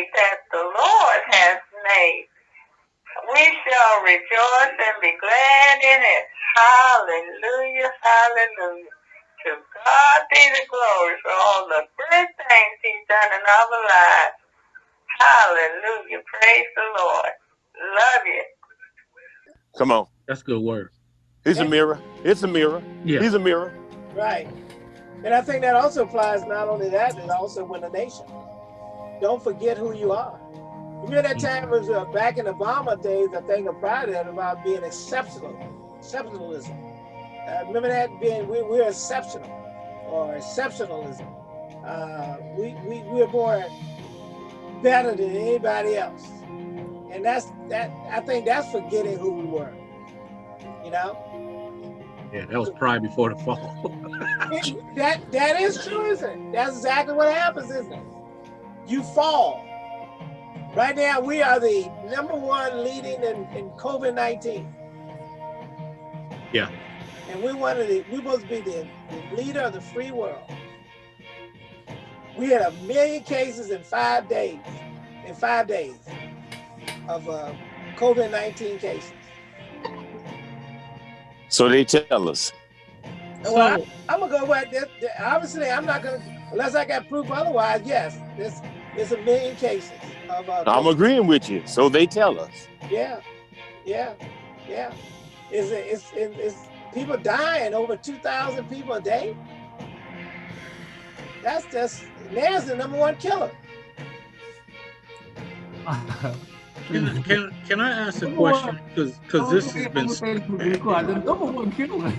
day that the Lord has made. We shall rejoice and be glad in it. Hallelujah, hallelujah. To God be the glory for all the good things he's done in our lives. Hallelujah. Praise the Lord. Love you. Come on. That's good word. It's a mirror. It's a mirror. Yeah. He's a mirror. Right. And I think that also applies not only that, but also when a nation. Don't forget who you are. Remember that time was uh, back in Obama days, I think of prior that about being exceptional, exceptionalism. Uh, remember that being, we, we're exceptional or exceptionalism. Uh, we, we, we're more better than anybody else. And that's, that, I think that's forgetting who we were, you know? Yeah, that was pride before the fall. that that is true, isn't it? That's exactly what happens, isn't it? You fall. Right now, we are the number one leading in, in COVID-19. Yeah. And we wanted to, we supposed to be the, the leader of the free world. We had a million cases in five days, in five days of uh, COVID-19 cases. So they tell us. Well, I, am gonna go with this. Obviously, I'm not gonna unless I got proof otherwise. Yes, there's there's a million cases of. Uh, I'm agreeing with you. So they tell us. Yeah, yeah, yeah. Is it? It's, it's, it's people dying over two thousand people a day. That's just NAS the number one killer. Can, can, can I ask a question? Because because this has been. The number one killer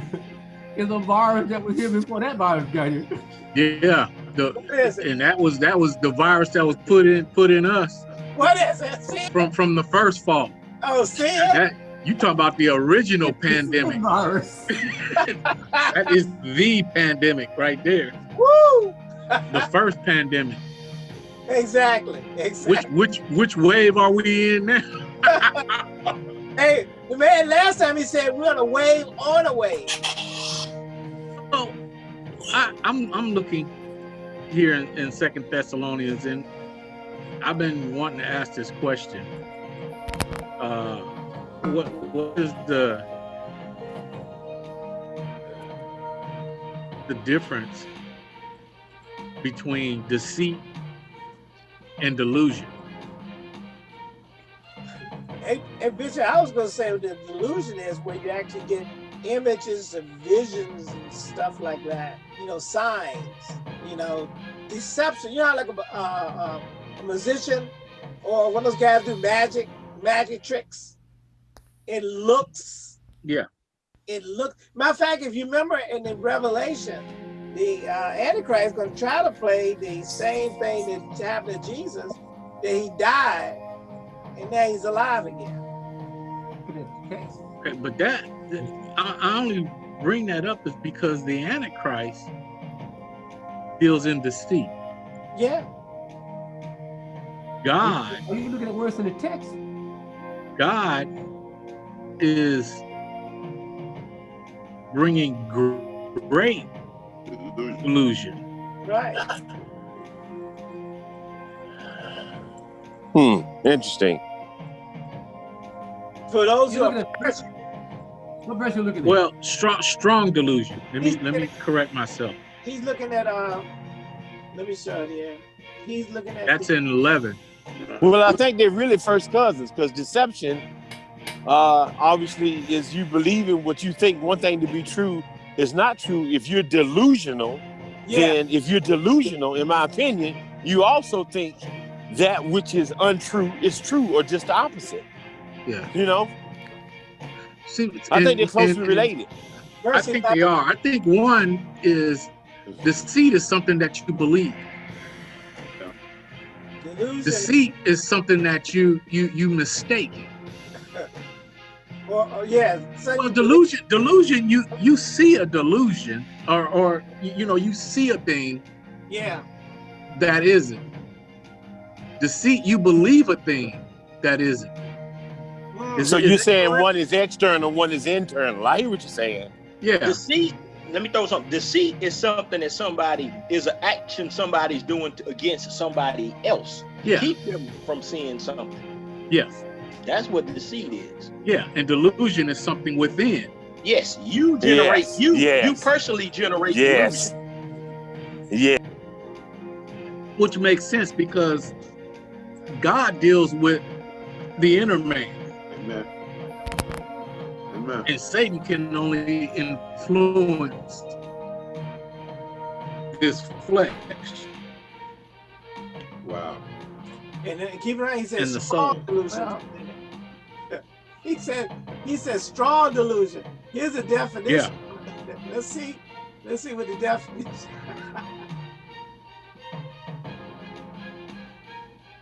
is a virus that was here before that virus got here. Yeah, the and that was that was the virus that was put in put in us. What is it? See? From from the first fall. Oh, see That you talk about the original pandemic. virus. that is the pandemic right there. Woo! The first pandemic. Exactly. Exactly. Which which which wave are we in now? hey, the man last time he said we're on a wave on a wave. Oh, I, I'm I'm looking here in, in Second Thessalonians, and I've been wanting to ask this question. Uh, what what is the the difference between deceit and delusion? And, hey Bishop, I was going to say the delusion is where you actually get images and visions and stuff like that. You know, signs. You know, deception. You know, like a, uh, uh, a musician or one of those guys do magic, magic tricks. It looks. Yeah. It looks. Matter of fact, if you remember in the Revelation, the uh, Antichrist is going to try to play the same thing that happened to Jesus, that he died, and now he's alive again. Okay, but that I, I only bring that up is because the Antichrist deals in deceit. Yeah. God. Are you looking at worse in the text? God is bringing great illusion. Right. Hmm. Interesting. For those who You are looking what verse you looking at? Well, strong strong delusion. Let me let me correct myself. He's looking at uh let me show it here. He's looking at That's in 11. Well, I think they're really first cousins because deception, uh, obviously, is you believing what you think one thing to be true is not true. If you're delusional, yeah. then if you're delusional, in my opinion, you also think that which is untrue is true or just the opposite. Yeah. You know? See, I and- think they're closely and- and related. I think they are. I think one is deceit is something that you believe. Delusion. Deceit is something that you you you mistake. well, or yeah. So Well, delusion, delusion, you you see a delusion, or or you you know you see a thing Yeah. that isn't. Deceit, you believe a thing that isn't. Mm. Is So it- you're saying correct? one is external, one is internal. I hear what you're saying. Yeah, Deceit, let me throw something. Deceit is something that somebody is an action somebody's doing to, against somebody else. Yeah. Keep them from seeing something. Yes. That's what deceit is. Yeah. And delusion is something within. Yes, you generate Yes, you yes. you personally generate Yes. delusion. Yeah. which makes sense because God deals with the inner man, Amen. Amen. and Satan can only influence this flesh Wow. And then keep in mind, he said And the strong soul. delusion. Well- he said he said strong delusion. Here's a definition. Yeah. Let's see. Let's see what the definition.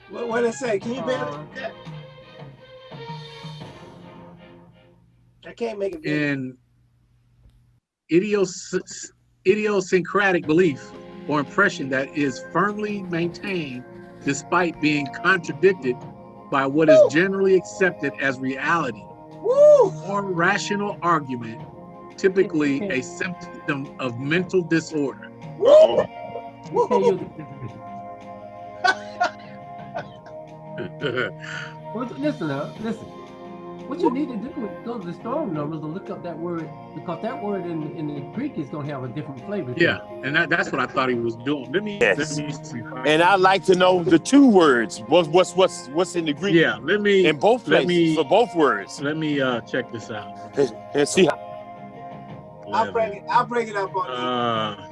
what what it say? Can you bear Uh, that? I can't make it. big. in idios- idiosyncratic belief or impression that is firmly maintained despite being contradicted by what is Woo! generally accepted as reality Woo! or rational argument, typically a symptom of mental disorder. Woo! You can't Woo! use it. Well, listen now, listen. What you need to do is go to the strong numbers and look up that word because that word in, in the Greek is going to have a different flavor. yeah, and that, that's what I thought he was doing. Let me, Yes. let me. And I'd like to know the two words. What's what's what's what's in the Greek? yeah, let me In both let places me- for both words. let me uh check this out. And, and see how I'll bring it. I'll bring it up on Uh,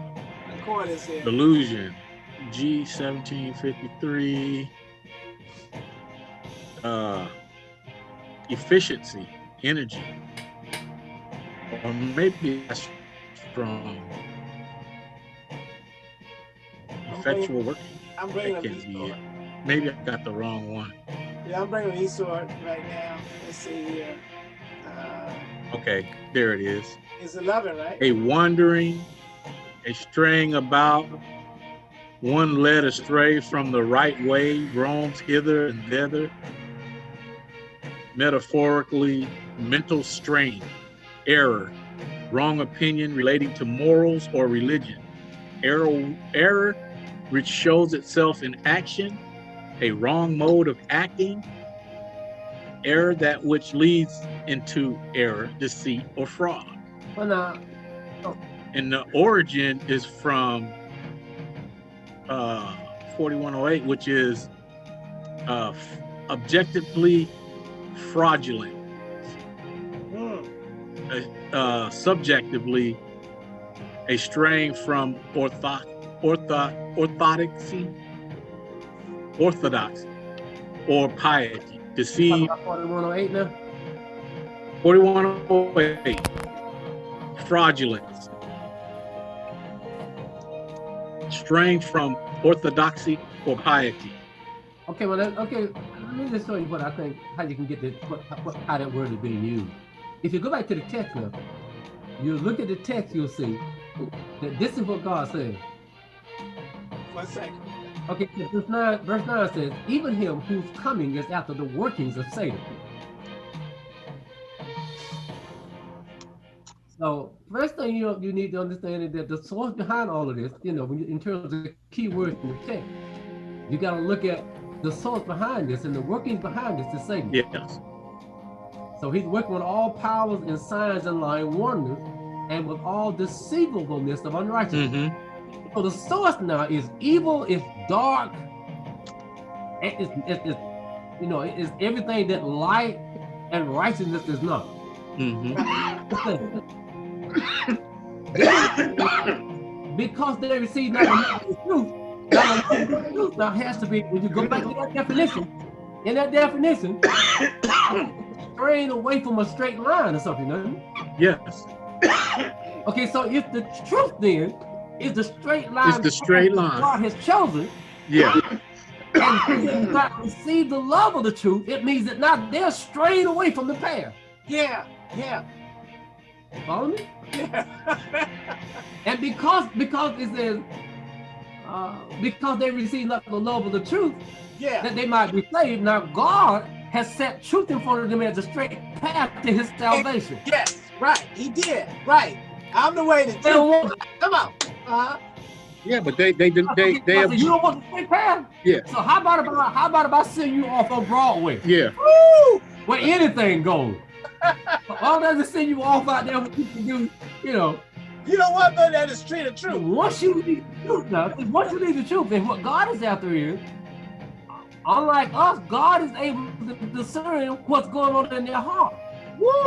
the corners here. Delusion, G seventeen fifty three. Uh, efficiency, energy, or maybe that's from effectual work. I'm That bringing up can't be it. Maybe I got the wrong one. Yeah, I'm bringing e-Sword right now. Let's see here. Uh, Okay, there it is. it's 11, right? a wandering, a straying about, one led astray from the right way, roams hither and thither. Metaphorically, mental strain, error, wrong opinion relating to morals or religion. Error, error which shows itself in action, a wrong mode of acting, error that which leads into error, deceit, or fraud Well, now, and the origin is from uh 4108 which is uh objectively fraudulent. Hmm. uh subjectively a strain from ortho ortho orthodoxy orthodoxy or piety. Deceive about 4108 now? 4108 fraudulence. Strain from orthodoxy or piety. Okay, well, that, okay, let me just show you what I think, how you can get this, what, what, how that word is being used. If you go back to the text now, you look at the text, you'll see that this is what God says. One second. Okay, so verse 9, verse 9 says, even him whose coming is after the workings of Satan. So first thing you you need to understand is that the source behind all of this, you know, when you, in terms of the key words in the text, you got to look at the source behind this and the workings behind this is Satan. yes So he's working with all powers and signs and lying wonders, and with all deceivableness of unrighteousness. hmm So the source now is evil, it's dark, and it's, it's, it's you know, it's everything that light and righteousness is not. hmm because they receive not the truth, now now has to be when you go back to that definition. In that definition, straying away from a straight line or something. doesn't it? yes Okay, so if the truth then is the straight line, It's the straight line. God has chosen, yeah and they do not receive the love of the truth, it means that now they're straying away from the path. Yeah, yeah, Follow me? yeah. And because because it says uh, because they receive not the love of the truth, yeah. that they might be saved. Now God has set truth in front of them as a straight path to his salvation. Yes, right. He did. Right. I'm the way to They don't Come on. Uh-huh. Yeah, but they they they they, they have, you don't want the straight path. Yeah. So how about if I, how about if I send you off on Broadway yeah. Woo! where anything goes? All that to send you off out there what you can do, you know. You know what, though? That is street of truth. Once you leave the truth now, once you leave the truth, and what God is after is, unlike us, God is able to discern what's going on in their heart.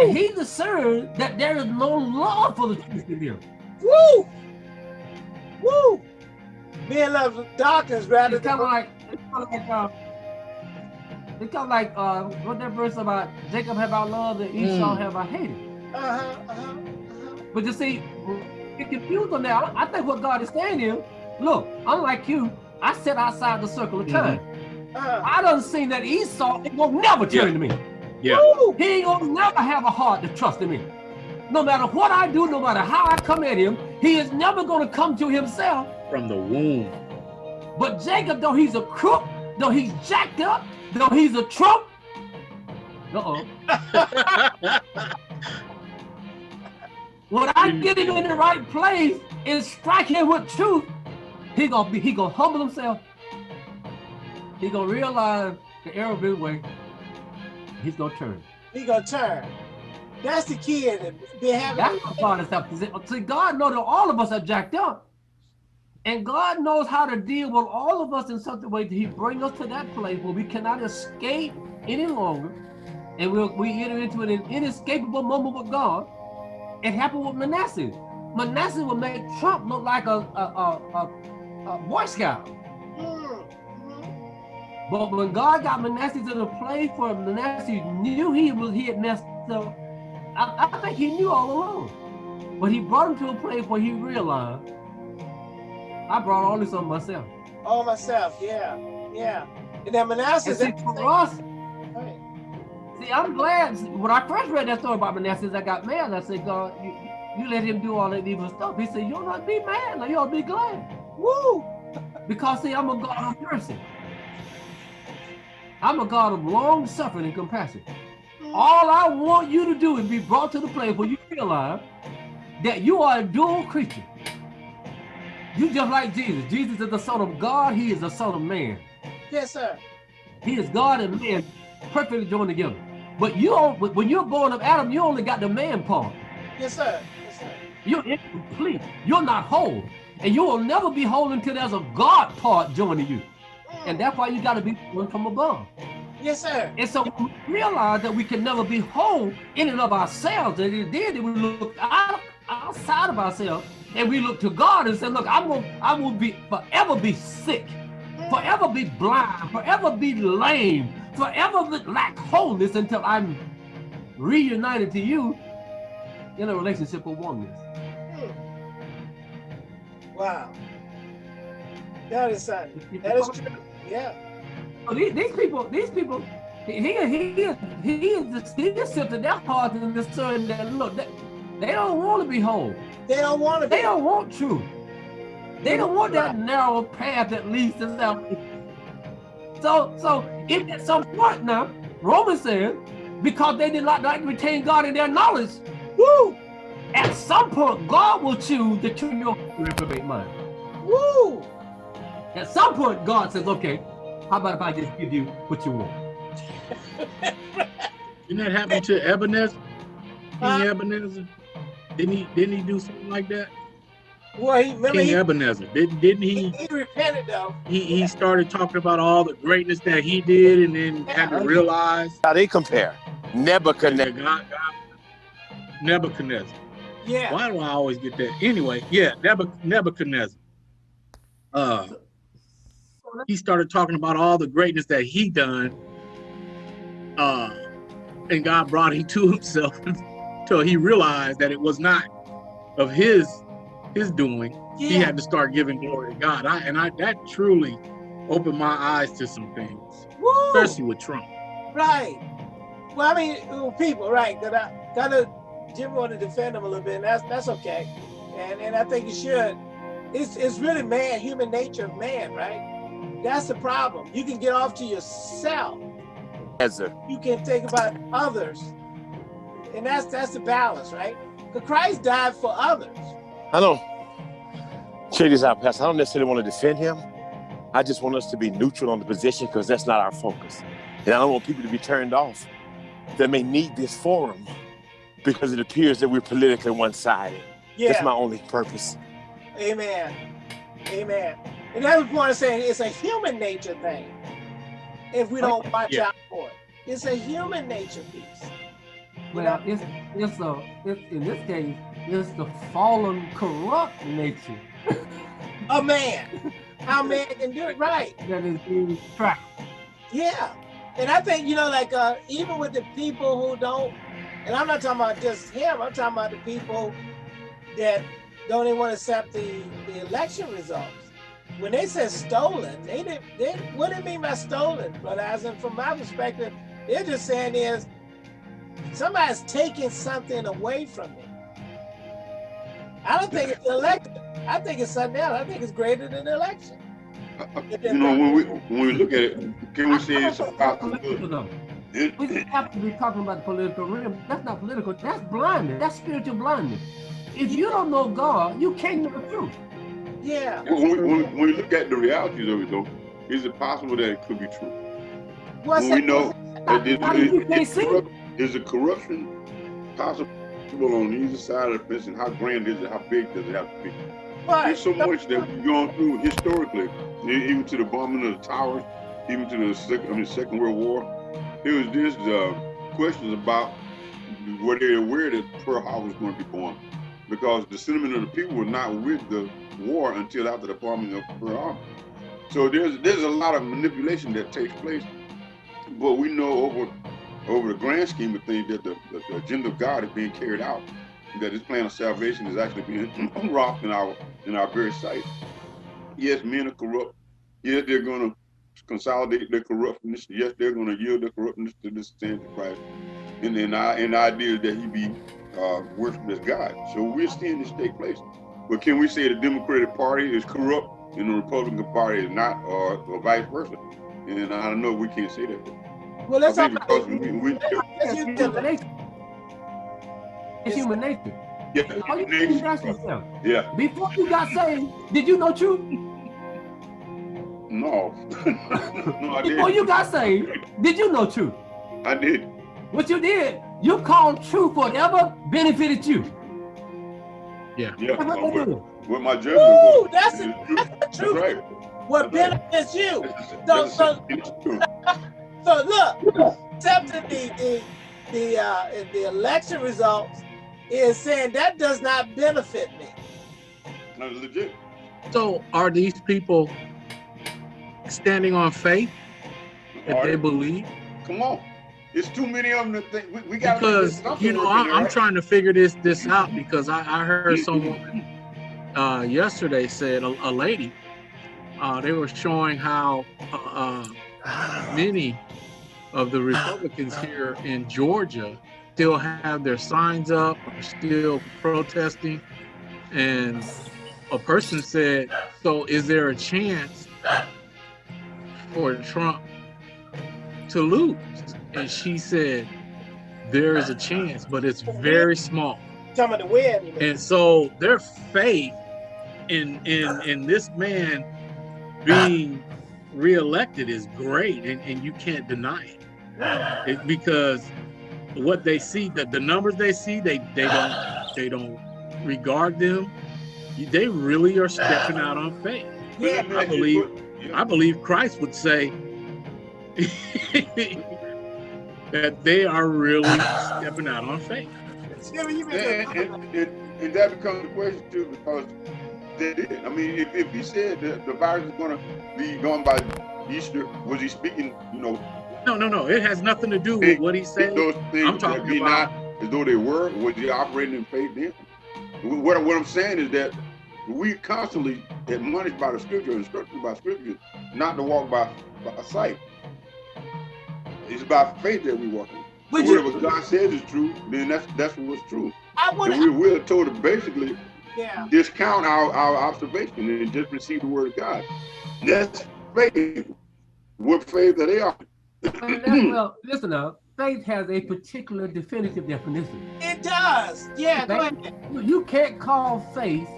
And he discerns that there is no love for the truth in them. Woo! Woo! Men love darkness rather It's kind of like, it's kind of like, uh, it's kind of like, uh, what that verse about Jacob have I loved and Esau Mm. have I hated. uh-huh, uh-huh. But you see, get confused on that. I I think what God is saying is, look, unlike you, I sit outside the circle of time. Uh-huh. I done seen that Esau ain't gonna never turn Yeah. to me. Yeah. Woo! He ain't gonna never have a heart to trust in me. No matter what I do, no matter how I come at him, he is never gonna come to himself. From the womb. But Jacob, though he's a crook, though he's jacked up, though he's a trump, uh-oh. When I get him in the right place and strike him with truth, he gonna be he gonna humble himself. He gonna realize the error of his way. He's gonna turn. He gonna turn. That's the key in it. Be having That's what God is helping. See, God knows that all of us are jacked up. And God knows how to deal with all of us in such a way that He bring us to that place where we cannot escape any longer. And we'll, we enter into an inescapable moment with God. It happened with Manasseh. Manasseh would make Trump look like a, a, a, a, Boy Scout. Mm, mhm. But when God got Manasseh to the place where Manasseh knew he was he had messed up, I, I think he knew all along. But he brought him to a place where he realized, I brought all this on myself. All myself, yeah, yeah. And then Manasseh, And see, for us. See, I'm glad. When I first read that story about Manasseh, I got mad. I said, God, you, you let him do all that evil stuff. He said, you'll not be mad. Now you'll be glad. Woo! Because see, I'm a God of mercy. I'm a God of long suffering and compassion. All I want you to do is be brought to the place where you realize that you are a dual creature. You just like Jesus. Jesus is the Son of God. He is the Son of Man. Yes, sir. He is God and man perfectly joined together. But you, don't- when you're born of Adam, you only got the man part. Yes, sir. Yes, sir. You're incomplete. You're not whole. And you will never be whole until there's a God part joining you. And that's why you got to be born from above. Yes, sir. And so we realize that we can never be whole in and of ourselves. And then we look out, outside of ourselves and we look to God and say, look, I'm gonna, I will be forever be sick, mm. forever be blind, forever be lame, forever lack wholeness until I'm reunited to you in a relationship of oneness. Hmm. Wow. That is uh, something. That is true. Yeah. So these, these people, these people, he he he is he is he is to their heart and discern that look, they, they don't want to be whole. They don't want to be. They don't want truth. They don't want that narrow path that leads to salvation. So, so if at some point now, Romans says, because they did not like to retain God in their knowledge, Woo! at some point God will choose to turn your reprobate mind. Woo! At some point, God says, okay, how about if I just give you what you want? Didn't that happen to Ebenezer? King Huh? Ebenezer? Didn't he didn't he do something like that? Well, he remember King he, Ebenezer. Didn't didn't he, he he repented though. he he started talking about all the greatness that he did and then had to realize How they compare? Nebuchadnezzar. God, God Nebuchadnezzar. Yeah. Why do I always get that? Anyway, yeah, Nebuch- Nebuchadnezzar. Uh, he started talking about all the greatness that he done. Uh, and God brought him to himself until he realized that it was not of his his doing. He had to start giving glory to God. I and I that truly opened my eyes to some things, Woo! especially with Trump. Right. Well, I mean, people, right? That I kind of Jim want to defend him a little bit, and that's that's okay. And and I think you should. It's it's really man, human nature of man, right? That's the problem. You can get off to yourself. You can think about others, and that's that's the balance, right? Because Christ died for others. I don't check this out, Pastor. I don't necessarily want to defend him. I just want us to be neutral on the position because that's not our focus. And I don't want people to be turned off that may need this forum because it appears that we're politically one-sided. Yeah. That's my only purpose. Amen. Amen. And that's the point I'm saying it's a human nature thing. If we don't watch Yeah. out for it, it's a human nature piece. You Well, know? it's it's a it's in this case it's the fallen corrupt nature A man, how man can do it right. that is being trapped. Yeah. And I think, you know, like uh, even with the people who don't, and I'm not talking about just him, I'm talking about the people that don't even want to accept the, the election results. When they said stolen, they didn't, they, what do they mean by stolen? But as in, from my perspective, they're just saying is somebody's taking something away from me. I don't think it's the election. I think it's something else. I think it's greater than the election. Uh, you know, when we when we look at it, can we say it's about the Political, good? It- We just have to be talking about the political realm. That's not political. That's blindness. That's spiritual blindness. If you don't know God, you can't know the truth. Yeah. When we, when, when we look at the realities of it, though, is it possible that it could be true? What's When we that? know that it, How do you it, can't it, see? corrupt- is the corruption possible on either side of the fence, and how grand is it? How big does it have to be? There's so much that we've gone through historically, even to the bombing of the towers, even to the second, I mean, Second World War. There was this uh, questions about were they aware that Pearl Harbor was going to be bombed, because the sentiment of the people were not with the war until after the bombing of Pearl Harbor. So there's there's a lot of manipulation that takes place, but we know over over the grand scheme of things that the, the, the agenda of God is being carried out, that His plan of salvation is actually being wrought in our in our very sight. Yes, men are corrupt. Yes, they're going to consolidate their corruptness. Yes, they're going to yield their corruptness to the Antichrist. And then I and the idea that he be uh, worshipped as God. So we're seeing this take place. But can we say the Democratic Party is corrupt and the Republican Party is not, or, or vice versa? And I don't know. We can't say that. Well, let's talk about because we, we let's It's human nature. It's human nature. yeah, All you can do is ask yourself, yeah, before you got saved, did you know truth? no, no, I Before did. you got saved, did you know truth? I did. What you did, you called truth whatever benefited you. Yeah, That's what they what, do. my judgment Woo, was. that's is it. true. That's the That's truth. right. What That's right. benefits you? That's- So- so- it's true. So look, accepting the the the uh, the election results is saying that does not benefit me. No, legit. So are these people standing on faith that All they believe? Come on. It's too many of them to think. We, we got Because you know, I, I'm trying to figure this this out because I, I heard someone uh, yesterday said a, a lady uh, they were showing how uh, uh, many of the Republicans here in Georgia still have their signs up, are still protesting, and a person said, "So is there a chance for Trump to lose?" And she said, "There is a chance, but it's very small." The win. And so their faith in in in this man being reelected is great, and, and you can't deny it. It- because what they see, the, the numbers they see, they they don't they don't regard them. They really are stepping out on faith. Yeah, I believe I believe Christ would say that they are really stepping out on faith. Jimmy, And, and, and, and that becomes the question too, because they did. I mean, if, if he said that the virus is going to be gone by Easter, was he speaking, you know, No, no, no. It has nothing to do with what he said. those things I'm that talking be about- not as though they were? Was he operating in faith then? What, what I'm saying is that we constantly admonished by the scripture, instructed by scripture, not to walk by, by sight. It's by faith that we walk. in. Would So you- God says is true, then that's that's what's true. I would. And we, we're told to basically Yeah. discount our, our observation and just receive the word of God. That's faith. What faith are they are? Well, listen now. faith has a particular definitive definition. It does. Yeah, go Faith- ahead. You- You can't call faith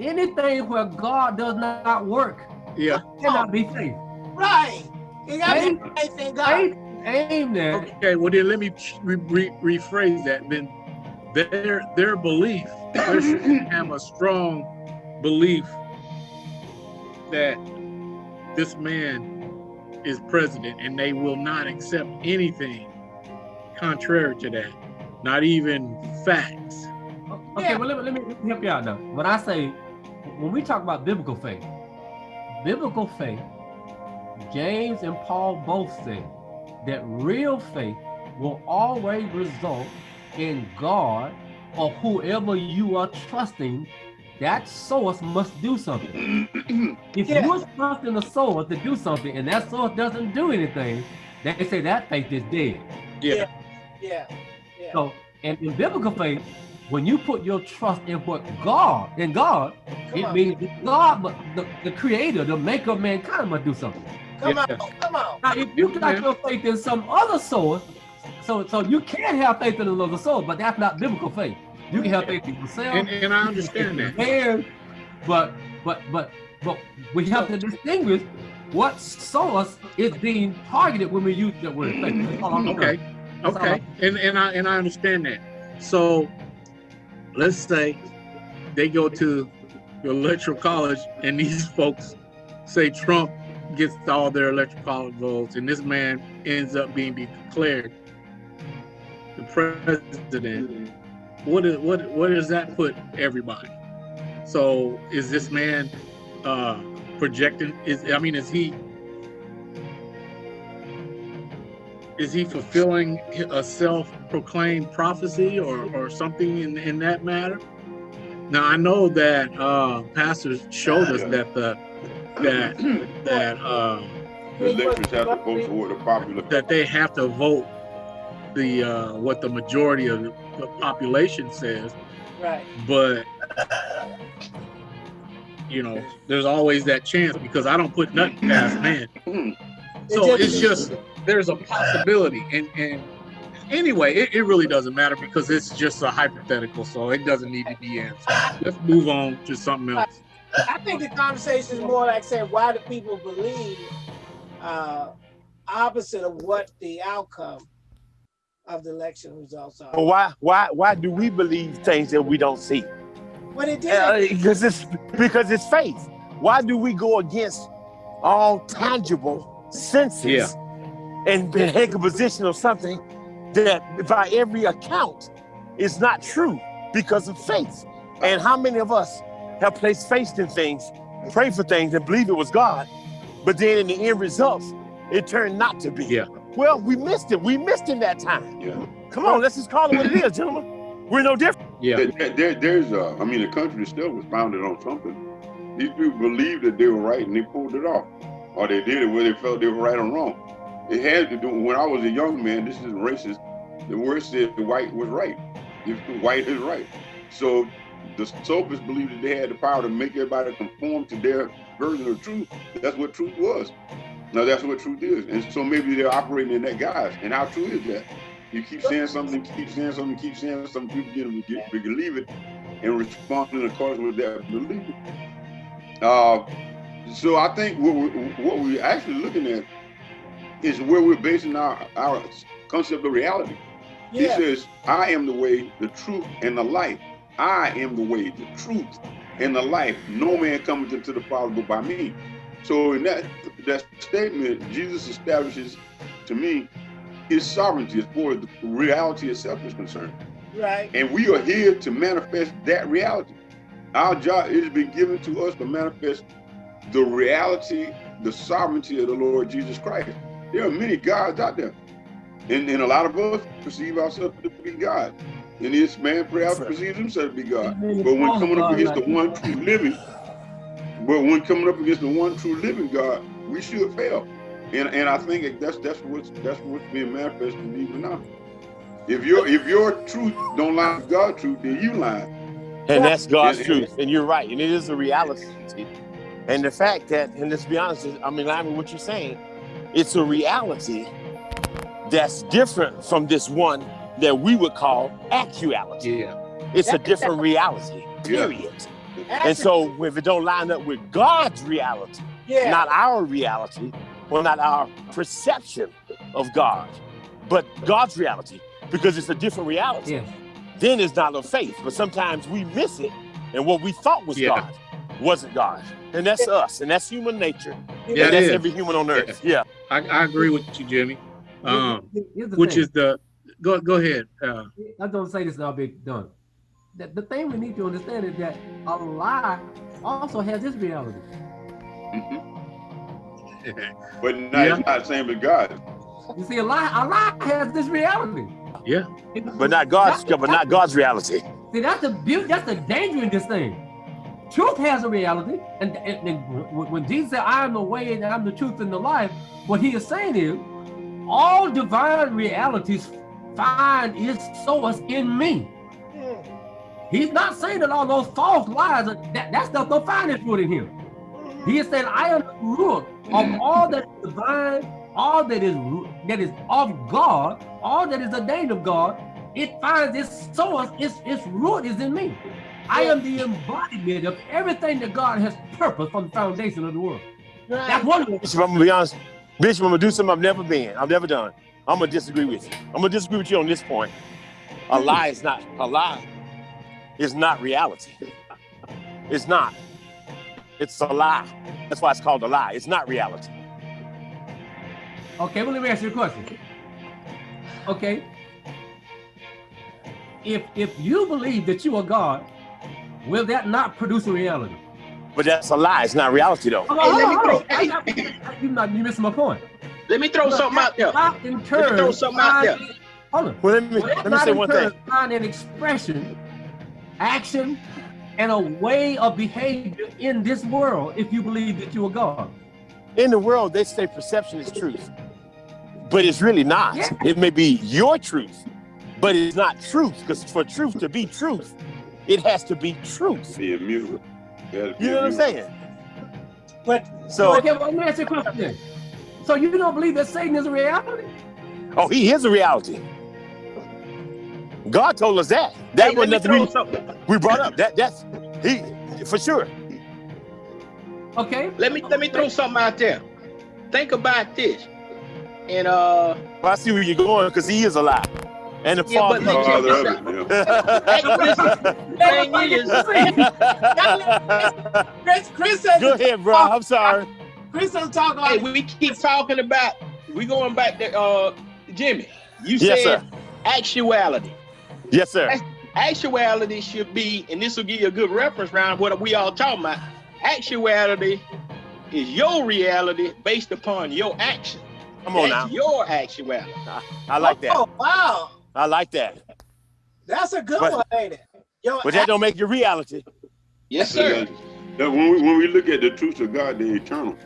anything where God does not work. Yeah. Cannot be faith. Right. You got to Faith- be faith in God. Faith aimed at Okay, well then let me re- re- rephrase that. Then their their belief, Christians have a strong belief that this man is president, and they will not accept anything contrary to that, not even facts. Okay, Yeah. well, let me, let me let me help you out now. When I say, when we talk about biblical faith, biblical faith, James and Paul both say that real faith will always result in God or whoever you are trusting. That source must do something. If Yeah. you're trusting the source to do something and that source doesn't do anything, they say that faith is dead. Yeah. Yeah. Yeah. So, and in biblical faith, when you put your trust in what God, in God, Come it on. means God, mu- the, the creator, the maker of mankind must do something. Come Yeah. on. Come on. Now, if you got Yeah. your faith in some other source, so so you can have faith in another source, but that's not biblical faith. You can help in yourself, And, and I understand that. and but but but but we have to distinguish what source is being targeted when we use the word faith. That's all I'm mm, saying. Okay, okay, and and I and I understand that. So, let's say they go to the electoral college, and these folks say Trump gets all their electoral college votes, and this man ends up being declared the president. What is what what does that put everybody? So, is this man uh projecting? Is I mean, is he is he fulfilling a self-proclaimed prophecy or, or something in, in that matter? Now I know that uh, pastors showed us that the that that uh, The electors have to vote for what the popular. that they have to vote the uh, what the majority of the, the population says, Right. but you know, there's always that chance because I don't put nothing past man. So it's just there's a possibility, and and anyway, it, it really doesn't matter because it's just a hypothetical, so it doesn't need to be answered. Let's move on to something else. I think the conversation is more like saying, why do people believe uh, opposite of what the outcome of the election results are? Well, why why why do we believe things that we don't see? But it did. Uh, because it's because it's faith. Why do we go against all tangible senses Yeah. and be- take a position of something that by every account is not true because of faith? And how many of us have placed faith in things, prayed for things, and believe it was God, but then in the end results, it turned not to be. Yeah. Well, we missed it. We missed in that time. Yeah. Come on, let's just call it what it is, gentlemen. We're no different. Yeah, There, there- there- there's a, I mean, the country still was founded on something. These people believed that they were right and they pulled it off, or they did it where they felt they were right or wrong. It had to do. When I was a young man, this is racist. The word said the white was right. If the white is right, so the sophists believed that they had the power to make everybody conform to their version of truth. That's what truth was. Now that's what truth is, and so maybe they're operating in that guise. And how true is that? You keep saying something, keep saying something, keep saying something, people begin to get- believe it and respond in accordance with that belief. Uh, so I think what we, what we're actually looking at is where we're basing our, our concept of reality. He says, I am the way, the truth, and the life. I am the way, the truth, and the life. No man cometh into the Father but by me. So in that that statement, Jesus establishes to me his sovereignty as far as the reality itself is concerned. Right. And we are here to manifest that reality. Our job it has been given to us to manifest the reality, the sovereignty of the Lord Jesus Christ. There are many gods out there. And, and a lot of us perceive ourselves to be God. And this man perhaps perceives himself to be God. But when coming up against the one true living, but when coming up against the one true living God, we should fail. And and I think that's that's what's that's what's being manifested even now. If your if your truth don't line with God's truth, then you lying. And that's God's Yeah. truth. And you're right. And it is a reality. And the fact that, and let's be honest, I mean, line with what you're saying, it's a reality that's different from this one that we would call actuality. Yeah. It's a different reality, Yeah. period. And so if it don't line up with God's reality, yeah, not our reality, or not our perception of God, but God's reality, because it's a different reality, Yes. then it's not of faith. But sometimes we miss it, and what we thought was Yeah. God wasn't God. And that's us, and that's human nature. Yeah, and that's is. every human on earth. Yeah. I, I agree with you, Jimmy. Um, which thing. is the go go ahead. Uh, I'm gonna say this and I'll be done. The, the thing we need to understand is that a lie also has this reality. Mhm. But not, Yeah. it's not the same as God. You see, a lie, a lie has this reality. yeah. But not God's but not God's reality. See, that's the beauty, that's the danger in this thing. Truth has a reality, and, and, and when when Jesus said, "I am the way and I'm the truth and the life," what he is saying is, all divine realities find its source in me. Mm, He's not saying that all those false lies, are- that, that stuff don't find its root in him. He said, I am the root of mm. all that is divine, all that is that is of God, all that is ordained of God. It finds its source, its, its root is in me. I am the embodiment of everything that God has purposed from the foundation of the world. That's right. wonderful. Bishop, I'm gonna be honest. Bishop, I'm gonna do something I've never been. I've never done. I'm gonna disagree with you. I'm gonna disagree with you on this point. A lie is not a lie is not reality. It's not. It's a lie. That's why it's called a lie. It's not reality. Okay, well, let me ask you a question. Okay. If if you believe that you are God, will that not produce a reality? But that's a lie. It's not reality though. Hold Hey, on, let me hold on, throw- hold on. I- I- You not you missing my point. Let me throw something out there. Not in Let me turn. throw something out there. Hold on. Well, let me Will that let me say one thing. Find an expression, action, and a way of behavior in this world if you believe that you are God. In the world, they say perception is truth, but it's really not. Yeah. It may be your truth, but it's not truth. Because for truth to be truth, it has to be truth. Be immutable. Gotta be You know what I'm saying? But So, okay, well, let me ask you a question. So you don't believe that Satan is a reality? oh, he is a reality. God told us that. That Hey, was let me nothing throw we, something. We brought up. That that's he for sure. Okay. Let me let me throw something out there. Think about this. And uh Well, I see where you're going because he is alive, and the Yeah, but father. look- Father of it, yeah. thing is, Chris, Chris says, Go ahead, bro. I'm sorry. Chris is talking hey, like we keep talking about we going back to uh Jimmy. You Yes, said sir. actuality. Yes, sir. Actuality should be, and this will give you a good reference round what we all talking about. Actuality is your reality based upon your action. Come on now. Your actuality. I like that. Oh, wow. I like that. That's a good But- one, ain't it? Yo, But that don't make your reality. Yes, sir. Now, when we when we look at the truths of God, they're eternal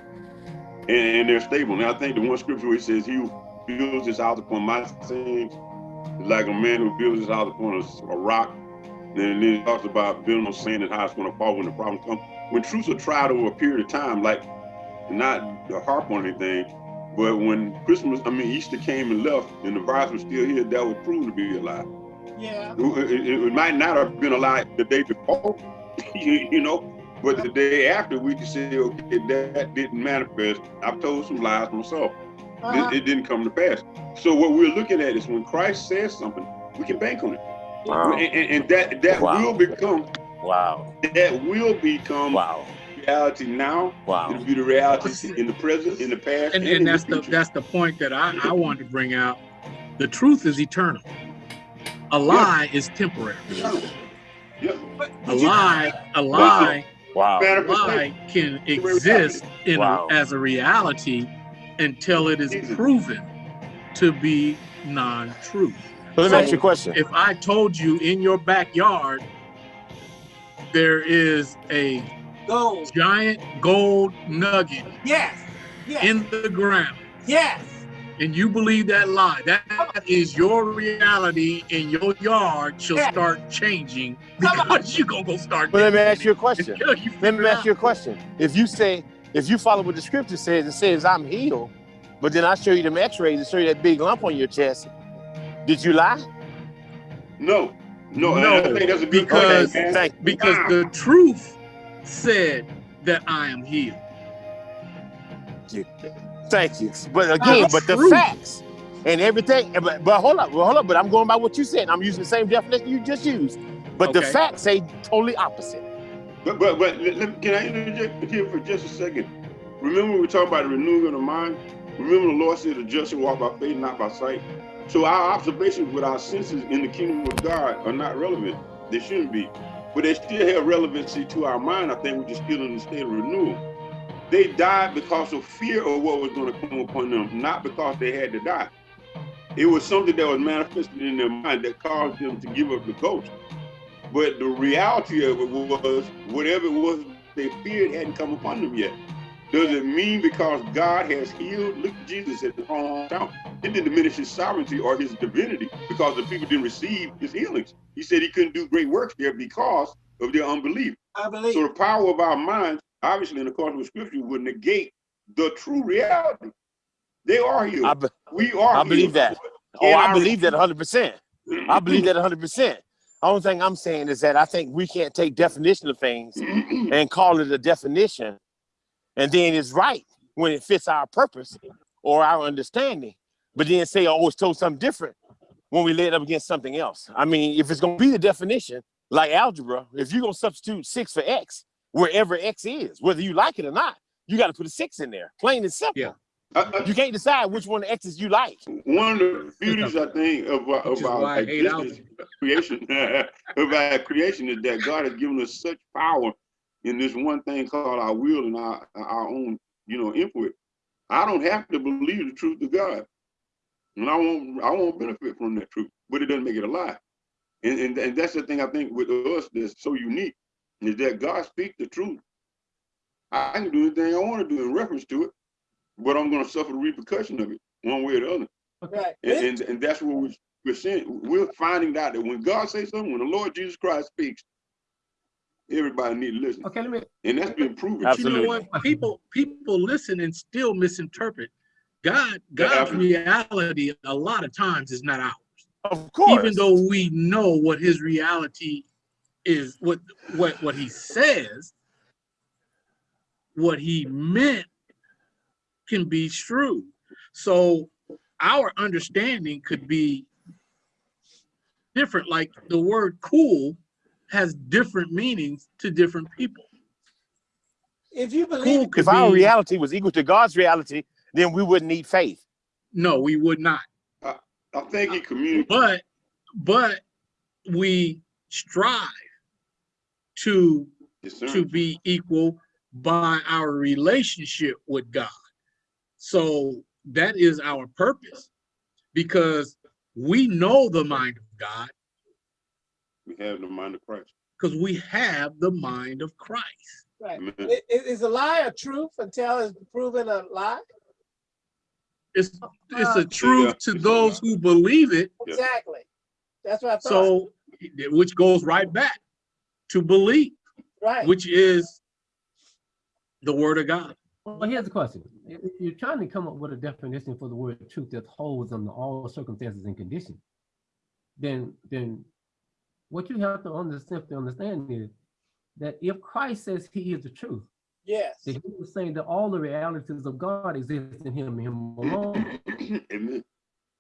and, and they're stable. And I think the one scripture where it says, "He who builds his house upon my sins like a man who builds his house upon a, a rock." And then it talks about building on sand and how it's going to fall when the problems come. When truths are tried over a period of time, like not to harp on anything, but when Christmas, I mean Easter came and left, and the virus was still here, that was proven to be a lie. yeah. It, it- might not have been a lie the day before, you, you know, but the day after we can say, okay, that didn't manifest. I've told some lies myself. Uh-huh. It, it didn't come to pass. So what we're looking at is when Christ says something, we can bank on it, Wow. and, and- and that that Wow. will become Wow. that will become Wow. reality now. Wow. It'll be the reality in the present, in the past, and, in and that's the future. that's the point that I, I wanted to bring out. The truth is eternal. A lie is temporary. Yep. But A lie, a lie, Wow. a lie can exist in Wow. as a reality until it is proven to be non-truth. So let me ask you a question. If I told you in your backyard there is a Gold. giant gold nugget Yes. Yes. in the ground yes. and you believe that lie, that is your reality in your yard shall Yeah. start changing because you're gonna go start. But let me ask you a question. Let me ask you a question. If you say, if you follow what the scripture says, it says I'm healed, But then I show you them x-rays and show you that big lump on your chest. Did you lie? No, no, No, I think that's a good because- question, man. Thank Because the truth said that I am healed. you. Thank you. But again, the but the truth. facts and everything. But, but hold up, well, hold up. But I'm going by what you said. I'm using the same definition you just used. But the facts say totally opposite. But but but let, let- can I interject here for just a second? Remember we were talking about the renewing of the mind. Remember the Lord said the just walk by faith, not by sight. So our observations with our senses in the kingdom of God are not relevant. They shouldn't be, but they still have relevancy to our mind. I think we're just still in the state of renewal. They died because of fear of what was going to come upon them, not because they had to die. It was something that was manifested in their mind that caused them to give up the ghost. But the reality of it was whatever it was they feared hadn't come upon them yet. Does it mean because God has healed? Look, Jesus at the hometown. It didn't diminish his sovereignty or his divinity because the people didn't receive his healings. He said he couldn't do great works there because of their unbelief. I believe. So the power of our minds, obviously in accordance with scripture, would negate the true reality. They are healed. I, we are I believe healed. that. oh, In I believe that 100%. I believe that 100%. Only thing I'm saying is that I think we can't take definition of things and call it a definition, and then it's right when it fits our purpose or our understanding, but then say, oh, it's told something different when we lay it up against something else. I mean, if it's going to be the definition, like algebra, if you're going to substitute six for x, wherever x is, whether you like it or not, you got to put a six in there, plain and simple. Yeah. I- I- You can't decide which one of the x's you like. one of the beauties I think of, uh, our- of our existence, creation, of our creation is that God has given us such power in this one thing called our will and our our own, you know, input. I don't have to believe the truth of God, and I won't I won't benefit from that truth, but it doesn't make it a lie. And and, and that's the thing I think with us that's so unique is that God speaks the truth. I can do anything I want to do in reference to it, but I'm going to suffer the repercussion of it one way or the other. Right. And, and, and that's what we're, we're saying. We're finding out that when God says something, when the Lord Jesus Christ speaks, everybody need to listen. Okay, let me, And that's been proven. Absolutely. You know what? People people listen and still misinterpret. God God's reality a lot of times is not ours. Of course. Even though we know what his reality is, what what what he says, what he meant can be true. So our understanding could be different. Like the word cool has different meanings to different people. If you believe Cool it, could if our be reality was equal to God's reality, then we wouldn't need faith. no, we would not. I think he communicated. But but we strive to to be equal by our relationship with God. So that is our purpose because we know the mind of God We have the mind of Christ. because we have the mind of Christ. right. Amen. I- i- Is a lie a truth until it's proven a lie? It's it's a uh, truth to those who believe it. Exactly. That's what I thought. So which goes right back to belief, right. which is the word of God. well, here's the question. If if you're trying to come up with a definition for the word truth that holds under all circumstances and conditions, then, then what you have to understand, to understand is that if Christ says he is the truth, yes. that he was saying that all the realities of God exist in him and him alone, Amen.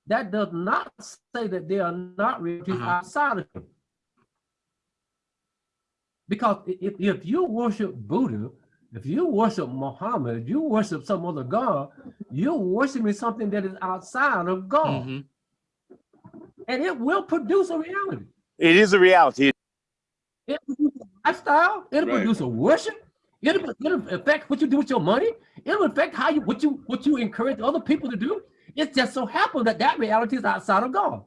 that does not say that they are not realities Uh-huh. outside of him. Because if, if you worship Buddha, if you worship Muhammad, if you worship some other God, you're worshiping something that is outside of God. Mhm. And it will produce a reality. It is a reality. It'll produce a lifestyle, it'll Right. produce a worship, it'll, it'll affect what you do with your money, it'll affect how you what you what you encourage other people to do. It just so happens that that reality is outside of God.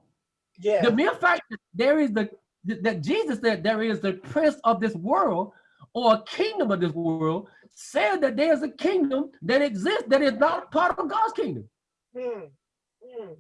Yeah. The mere fact that there is the that Jesus said there is the prince of this world or a kingdom of this world said that there's a kingdom that exists that is not part of God's kingdom. Hmm. Hmm.